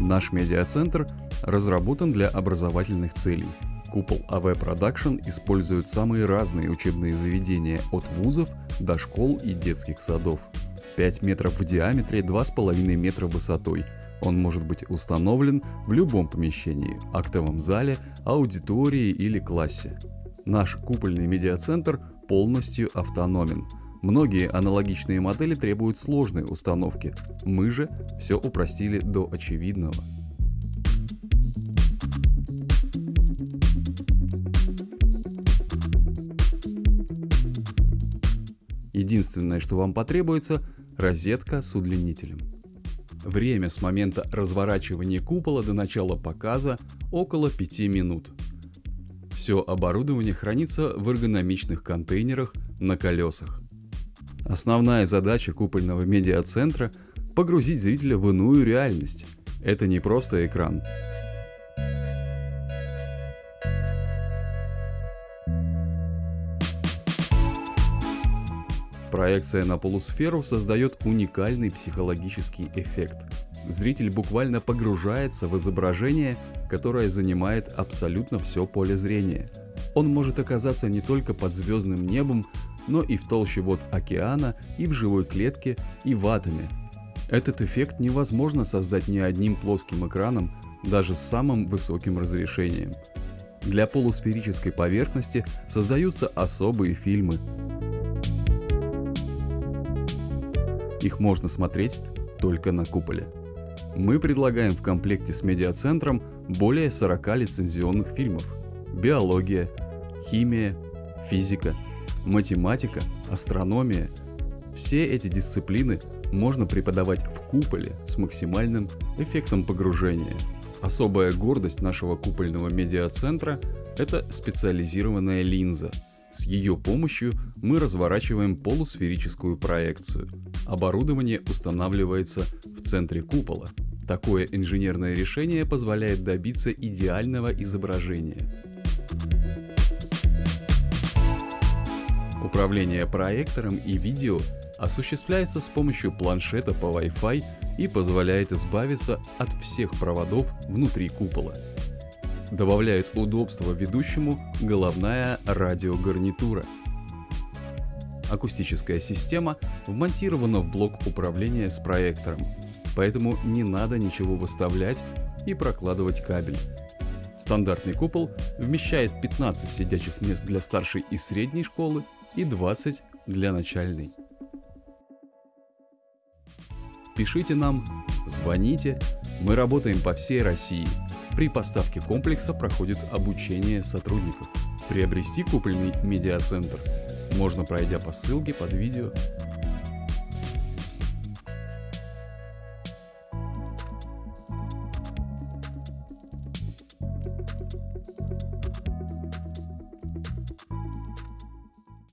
Наш медиацентр разработан для образовательных целей. Купол AV Production использует самые разные учебные заведения от вузов до школ и детских садов. 5 метров в диаметре, 2,5 метра высотой. Он может быть установлен в любом помещении, актовом зале, аудитории или классе. Наш купольный медиацентр полностью автономен. Многие аналогичные модели требуют сложной установки. Мы же все упростили до очевидного. Единственное, что вам потребуется – розетка с удлинителем. Время с момента разворачивания купола до начала показа около 5 минут. Все оборудование хранится в эргономичных контейнерах на колесах. Основная задача купольного медиацентра – погрузить зрителя в иную реальность. Это не просто экран, Проекция на полусферу создает уникальный психологический эффект. Зритель буквально погружается в изображение, которое занимает абсолютно все поле зрения. Он может оказаться не только под звездным небом, но и в толще вод океана, и в живой клетке, и в атоме. Этот эффект невозможно создать ни одним плоским экраном, даже с самым высоким разрешением. Для полусферической поверхности создаются особые фильмы, Их можно смотреть только на куполе. Мы предлагаем в комплекте с медиацентром более 40 лицензионных фильмов. Биология, химия, физика, математика, астрономия. Все эти дисциплины можно преподавать в куполе с максимальным эффектом погружения. Особая гордость нашего купольного медиацентра – это специализированная линза – с ее помощью мы разворачиваем полусферическую проекцию. Оборудование устанавливается в центре купола. Такое инженерное решение позволяет добиться идеального изображения. Управление проектором и видео осуществляется с помощью планшета по Wi-Fi и позволяет избавиться от всех проводов внутри купола. Добавляет удобство ведущему головная радиогарнитура. Акустическая система вмонтирована в блок управления с проектором, поэтому не надо ничего выставлять и прокладывать кабель. Стандартный купол вмещает 15 сидячих мест для старшей и средней школы и 20 для начальной. Пишите нам, звоните, мы работаем по всей России – при поставке комплекса проходит обучение сотрудников. Приобрести купольный медиацентр можно пройдя по ссылке под видео